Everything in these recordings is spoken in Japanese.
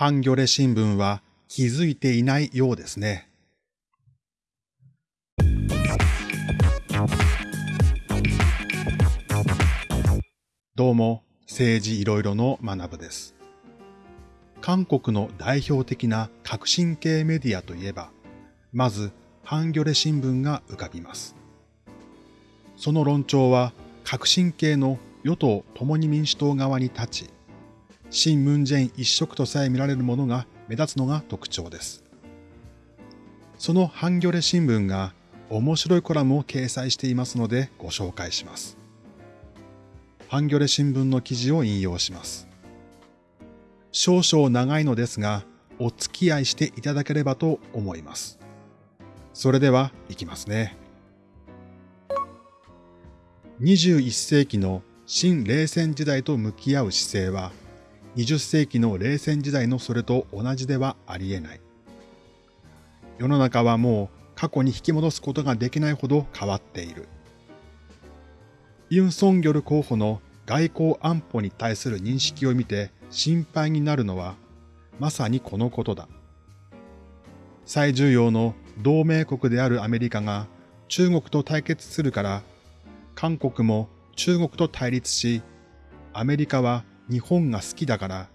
ハンギョレ新聞は気づいていないようですね。どうも、政治いろいろの学部です。韓国の代表的な革新系メディアといえば、まず、ハンギョレ新聞が浮かびます。その論調は、革新系の与党共に民主党側に立ち、新ムンジェイン一色とさえ見られるものが目立つのが特徴です。そのハンギョレ新聞が面白いコラムを掲載していますのでご紹介します。ハンギョレ新聞の記事を引用します。少々長いのですが、お付き合いしていただければと思います。それでは、いきますね。21世紀の新冷戦時代と向き合う姿勢は、20世紀の冷戦時代のそれと同じではありえない。世の中はもう過去に引き戻すことができないほど変わっている。ユン・ソンギョル候補の外交安保に対する認識を見て心配になるのは、まさにこのことだ。最重要の同盟国であるアメリカが中国と対決するから、韓国も中国と対立し、アメリカは日本が好きだから、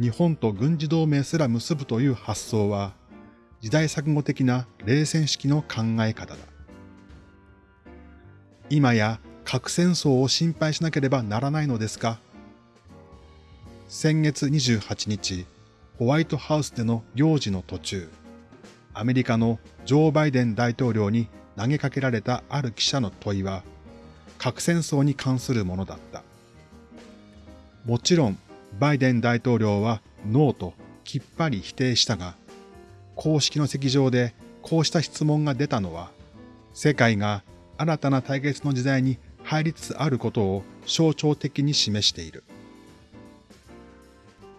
日本と軍事同盟すら結ぶという発想は、時代錯誤的な冷戦式の考え方だ。今や核戦争を心配しなければならないのですか先月28日、ホワイトハウスでの行事の途中、アメリカのジョー・バイデン大統領に投げかけられたある記者の問いは、核戦争に関するものだった。もちろん、バイデン大統領はノーときっぱり否定したが、公式の席上でこうした質問が出たのは、世界が新たな対決の時代に入りつつあることを象徴的に示している。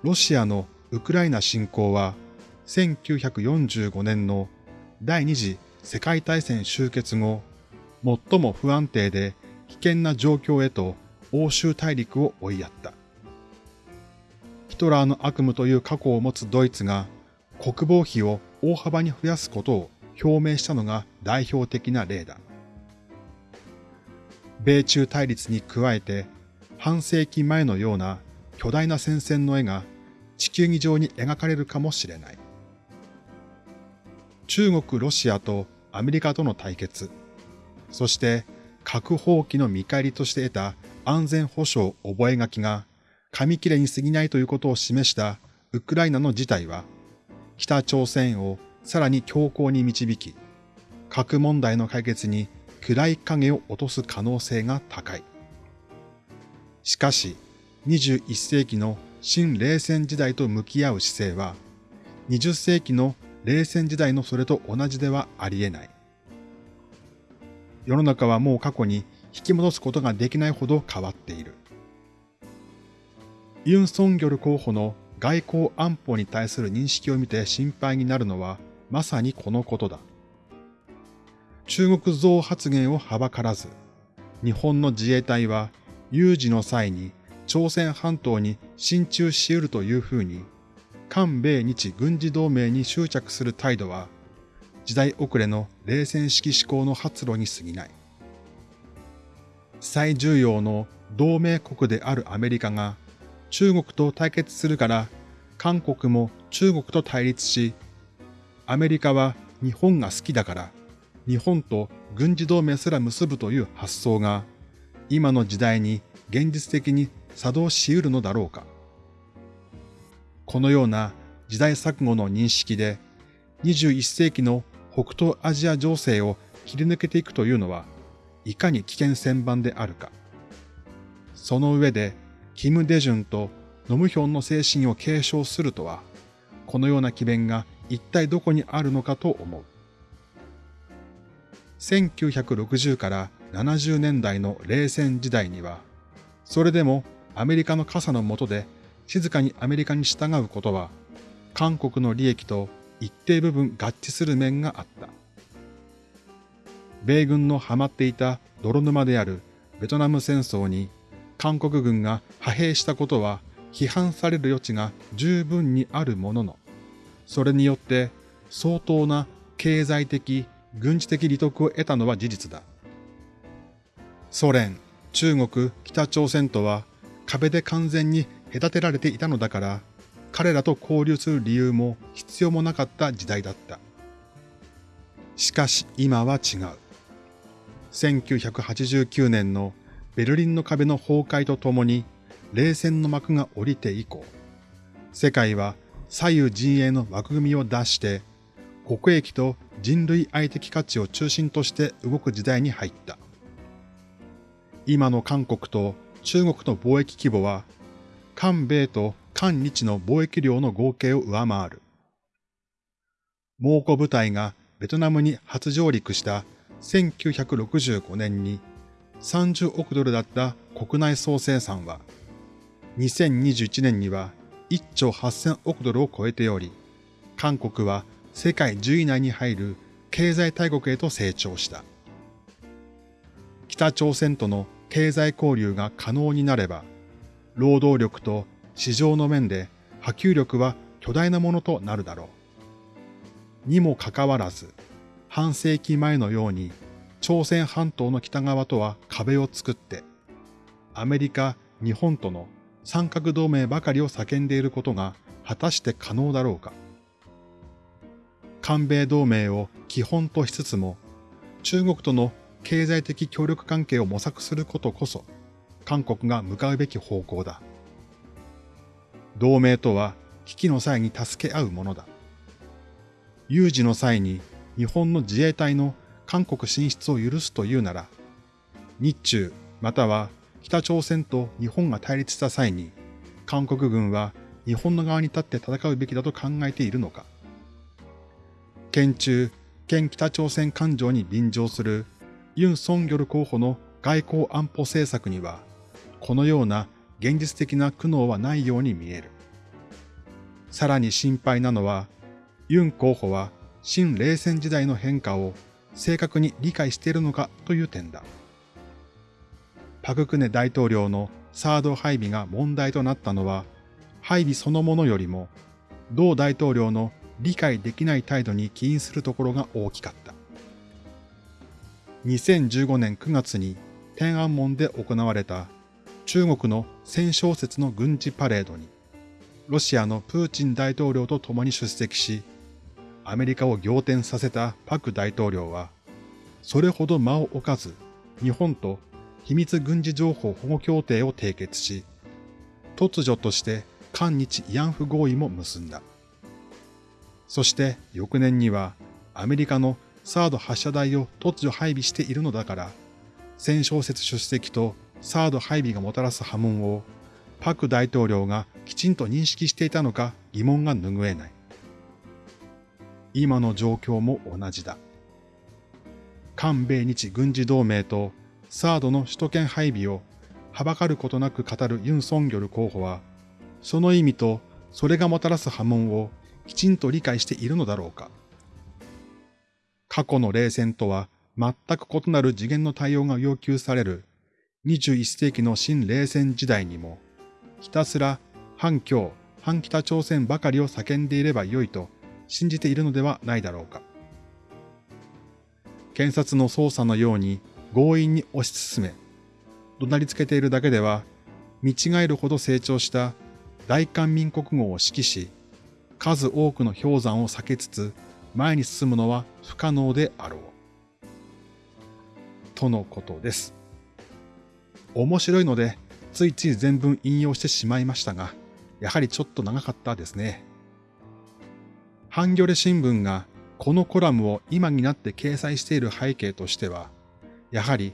ロシアのウクライナ侵攻は、1945年の第二次世界大戦終結後、最も不安定で危険な状況へと欧州大陸を追いやった。トラーの悪夢という過去を持つドイツが国防費を大幅に増やすことを表明したのが代表的な例だ。米中対立に加えて半世紀前のような巨大な戦線の絵が地球儀上に描かれるかもしれない。中国、ロシアとアメリカとの対決、そして核放棄の見返りとして得た安全保障覚書が紙切れに過ぎないということを示したウクライナの事態は、北朝鮮をさらに強硬に導き、核問題の解決に暗い影を落とす可能性が高い。しかし、21世紀の新冷戦時代と向き合う姿勢は、20世紀の冷戦時代のそれと同じではあり得ない。世の中はもう過去に引き戻すことができないほど変わっている。ユン・ソンギョル候補の外交安保に対する認識を見て心配になるのはまさにこのことだ。中国増発言をはばからず、日本の自衛隊は有事の際に朝鮮半島に進駐し得るというふうに、韓米日軍事同盟に執着する態度は、時代遅れの冷戦式思考の発露に過ぎない。最重要の同盟国であるアメリカが中国と対決するから韓国も中国と対立し、アメリカは日本が好きだから日本と軍事同盟すら結ぶという発想が今の時代に現実的に作動し得るのだろうか。このような時代錯誤の認識で21世紀の北東アジア情勢を切り抜けていくというのはいかに危険千番であるか。その上でキム・デジュンとノムヒョンの精神を継承するとは、このような機弁が一体どこにあるのかと思う。1960から70年代の冷戦時代には、それでもアメリカの傘の下で静かにアメリカに従うことは、韓国の利益と一定部分合致する面があった。米軍のハマっていた泥沼であるベトナム戦争に韓国軍が派兵したことは批判される余地が十分にあるものの、それによって相当な経済的、軍事的利得を得たのは事実だ。ソ連、中国、北朝鮮とは壁で完全に隔てられていたのだから、彼らと交流する理由も必要もなかった時代だった。しかし今は違う。1989年のベルリンの壁の崩壊とともに冷戦の幕が降りて以降、世界は左右陣営の枠組みを出して、国益と人類愛的価値を中心として動く時代に入った。今の韓国と中国の貿易規模は、韓米と韓日の貿易量の合計を上回る。猛虎部隊がベトナムに初上陸した1965年に30億ドルだった国内総生産は、2021年には1兆8000億ドルを超えており、韓国は世界10位内に入る経済大国へと成長した。北朝鮮との経済交流が可能になれば、労働力と市場の面で波及力は巨大なものとなるだろう。にもかかわらず、半世紀前のように朝鮮半島の北側とは壁を作って、アメリカ、日本との三角同盟ばかりを叫んでいることが果たして可能だろうか。韓米同盟を基本としつつも、中国との経済的協力関係を模索することこそ、韓国が向かうべき方向だ。同盟とは危機の際に助け合うものだ。有事の際に日本の自衛隊の韓国進出を許すというなら、日中または北朝鮮と日本が対立した際に、韓国軍は日本の側に立って戦うべきだと考えているのか。県中、県北朝鮮感情に便乗するユン・ソンギョル候補の外交安保政策には、このような現実的な苦悩はないように見える。さらに心配なのは、ユン候補は新冷戦時代の変化を正確に理解しているのかという点だ。パククネ大統領のサード配備が問題となったのは、配備そのものよりも、同大統領の理解できない態度に起因するところが大きかった。2015年9月に天安門で行われた中国の戦勝節の軍事パレードに、ロシアのプーチン大統領と共に出席し、アメリカを仰天させたパク大統領は、それほど間を置かず、日本と秘密軍事情報保護協定を締結し、突如として韓日慰安婦合意も結んだ。そして翌年にはアメリカのサード発射台を突如配備しているのだから、戦勝説出席とサード配備がもたらす波紋をパク大統領がきちんと認識していたのか疑問が拭えない。今の状況も同じだ。韓米日軍事同盟とサードの首都圏配備をはばかることなく語るユン・ソンギョル候補は、その意味とそれがもたらす波紋をきちんと理解しているのだろうか。過去の冷戦とは全く異なる次元の対応が要求される21世紀の新冷戦時代にも、ひたすら反共、反北朝鮮ばかりを叫んでいればよいと信じているのではないだろうか。検察の捜査のように強引に推し進め、怒鳴りつけているだけでは、見違えるほど成長した大韓民国語を指揮し、数多くの氷山を避けつつ前に進むのは不可能であろう。とのことです。面白いので、ついつい全文引用してしまいましたが、やはりちょっと長かったですね。ハンギョレ新聞がこのコラムを今になって掲載している背景としては、やはり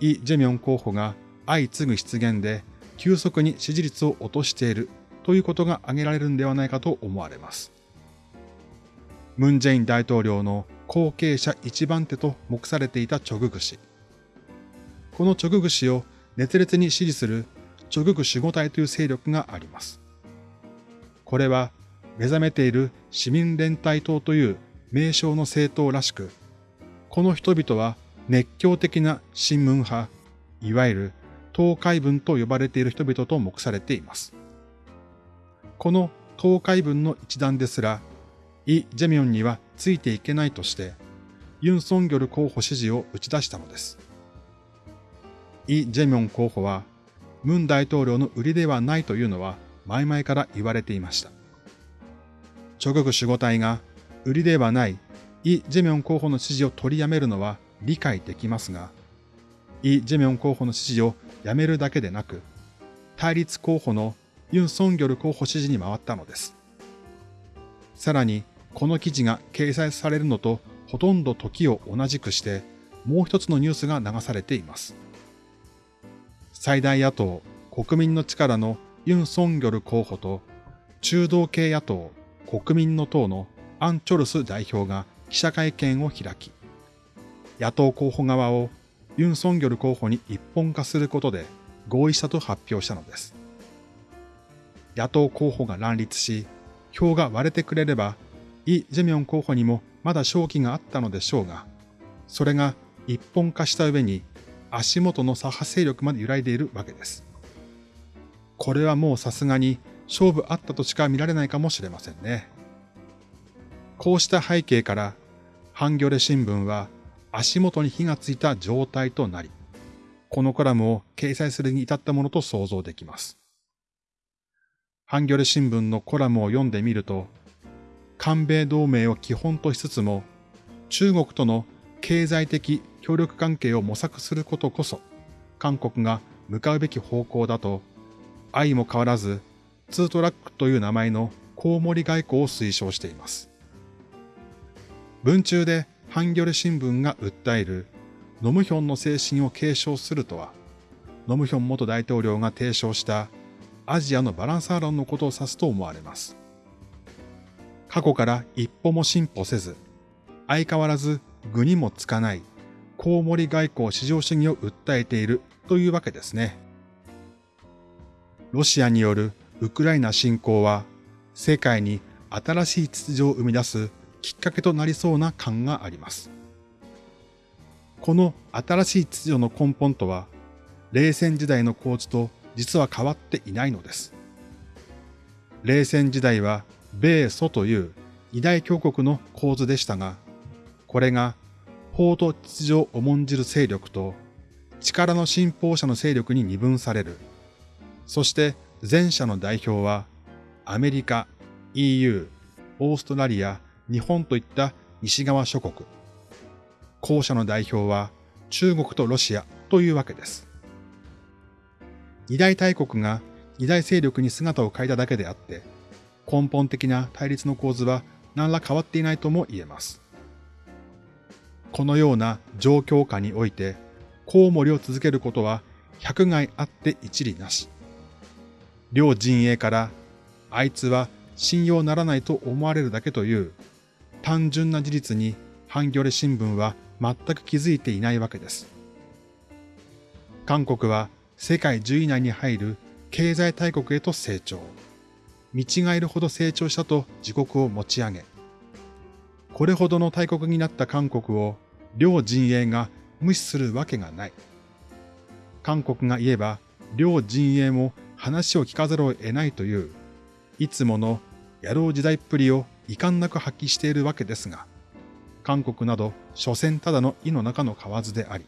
イ・ジェミョン候補が相次ぐ失言で急速に支持率を落としているということが挙げられるんではないかと思われます。ムン・ジェイン大統領の後継者一番手と目されていたチョググ氏。このチョググ氏を熱烈に支持するチョググ守護隊という勢力があります。これは目覚めている市民連帯党という名称の政党らしく、この人々は熱狂的な新聞派、いわゆる党海文と呼ばれている人々と目されています。この東海分の一団ですら、イ・ジェミョンにはついていけないとして、ユン・ソンギョル候補支持を打ち出したのです。イ・ジェミョン候補は、ムン大統領の売りではないというのは前々から言われていました。諸国守護隊が売りではないイ・ジェミョン候補の支持を取りやめるのは理解できますが、イ・ジェミョン候補の支持をやめるだけでなく、対立候補のユン・ソンギョル候補支持に回ったのです。さらに、この記事が掲載されるのとほとんど時を同じくして、もう一つのニュースが流されています。最大野党国民の力のユン・ソンギョル候補と中道系野党国民の党のアン・チョルス代表が記者会見を開き、野党候補側をユン・ソンギョル候補に一本化することで合意したと発表したのです。野党候補が乱立し、票が割れてくれれば、イ・ジェミョン候補にもまだ勝機があったのでしょうが、それが一本化した上に足元の左派勢力まで揺らいでいるわけです。これはもうさすがに勝負あったとしか見られないかもしれませんね。こうした背景から、ハンギョレ新聞は足元に火がついた状態となり、このコラムを掲載するに至ったものと想像できます。ハンギョレ新聞のコラムを読んでみると、韓米同盟を基本としつつも、中国との経済的協力関係を模索することこそ、韓国が向かうべき方向だと、愛も変わらず、ツートラックという名前のコウモリ外交を推奨しています。文中でハンギョレ新聞が訴えるノムヒョンの精神を継承するとは、ノムヒョン元大統領が提唱したアジアのバランサー論のことを指すと思われます。過去から一歩も進歩せず、相変わらず具にもつかないコウモリ外交至上主義を訴えているというわけですね。ロシアによるウクライナ侵攻は世界に新しい秩序を生み出すきっかけとなりそうな感があります。この新しい秩序の根本とは、冷戦時代の構図と実は変わっていないのです。冷戦時代は米ソという二大強国の構図でしたが、これが法と秩序を重んじる勢力と力の信奉者の勢力に二分される。そして前者の代表はアメリカ、EU、オーストラリア、日本といった西側諸国。後者の代表は中国とロシアというわけです。二大大国が二大勢力に姿を変えただけであって、根本的な対立の構図は何ら変わっていないとも言えます。このような状況下において、コウモリを続けることは百害あって一理なし。両陣営から、あいつは信用ならないと思われるだけという単純な事実にハンギョレ新聞は全く気づいていないわけです。韓国は世界10位以内に入る経済大国へと成長。見違えるほど成長したと自国を持ち上げ、これほどの大国になった韓国を両陣営が無視するわけがない。韓国が言えば両陣営も話を聞かざるを得ないという、いつもの野郎時代っぷりを遺憾なく発揮しているわけですが、韓国など所詮ただの意の中の蛙であり、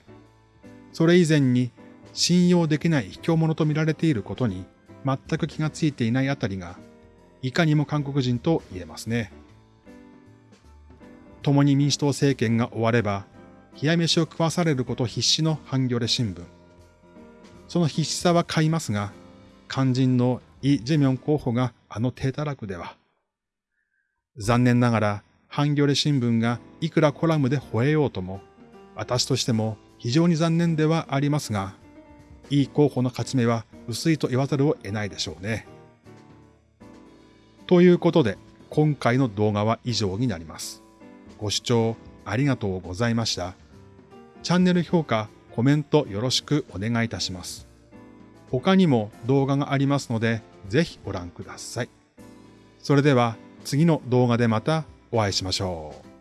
それ以前に信用できない卑怯者と見られていることに全く気がついていないあたりが、いかにも韓国人と言えますね。共に民主党政権が終われば、冷や飯を食わされること必死のハンギョレ新聞。その必死さは買いますが、肝心のイ・ジェミョン候補があの低たらくでは。残念ながら、ハンギョレ新聞がいくらコラムで吠えようとも、私としても非常に残念ではありますが、いい候補の勝ち目は薄いと言わざるを得ないでしょうね。ということで、今回の動画は以上になります。ご視聴ありがとうございました。チャンネル評価、コメントよろしくお願いいたします。他にも動画がありますので、ぜひご覧ください。それでは次の動画でまたお会いしましょう。